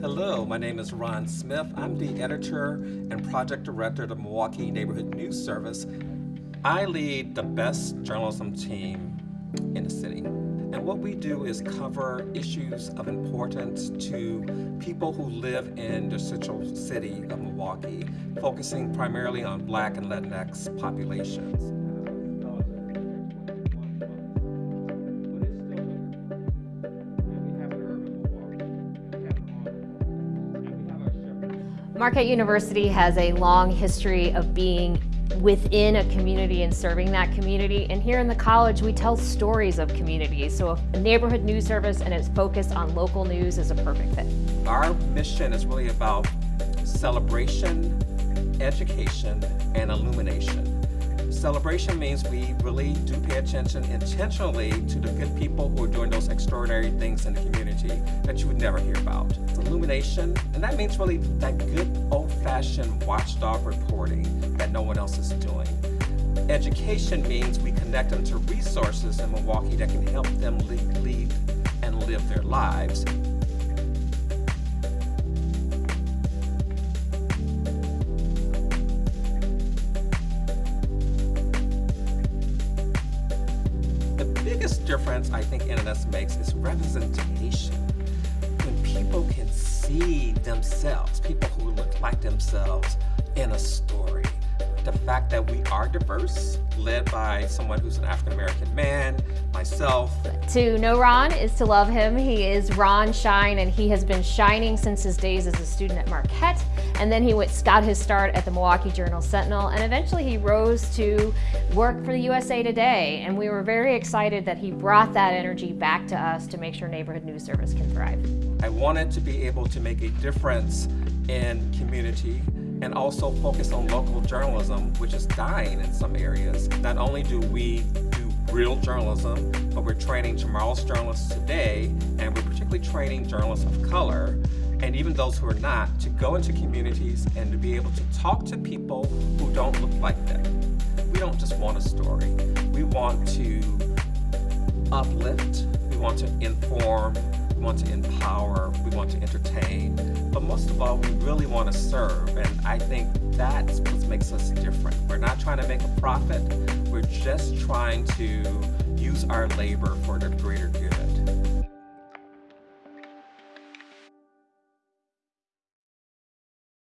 Hello, my name is Ron Smith. I'm the editor and project director of the Milwaukee Neighborhood News Service. I lead the best journalism team in the city. And what we do is cover issues of importance to people who live in the central city of Milwaukee, focusing primarily on Black and Latinx populations. Marquette University has a long history of being within a community and serving that community. And here in the college, we tell stories of communities. So a neighborhood news service and its focus on local news is a perfect fit. Our mission is really about celebration, education, and illumination. Celebration means we really do pay attention intentionally to the good people who are doing those extraordinary things in the community that you would never hear about. Illumination, and that means really that good old-fashioned watchdog reporting that no one else is doing. Education means we connect them to resources in Milwaukee that can help them lead, lead and live their lives. Biggest difference I think NNS makes is representation. When people can see themselves, people who look like themselves in a story. The fact that we are diverse, led by someone who's an African-American man, myself. To know Ron is to love him. He is Ron Shine, and he has been shining since his days as a student at Marquette. And then he went, got his start at the Milwaukee Journal Sentinel, and eventually he rose to work for the USA Today. And we were very excited that he brought that energy back to us to make sure Neighborhood News Service can thrive. I wanted to be able to make a difference in community and also focus on local journalism, which is dying in some areas. Not only do we real journalism, but we're training tomorrow's journalists today, and we're particularly training journalists of color and even those who are not, to go into communities and to be able to talk to people who don't look like them. We don't just want a story. We want to uplift, we want to inform, we want to empower, we want to entertain, but most of all, we really want to serve, and I think that's what makes us different. We're not trying to make a profit, we're just trying to use our labor for the greater good.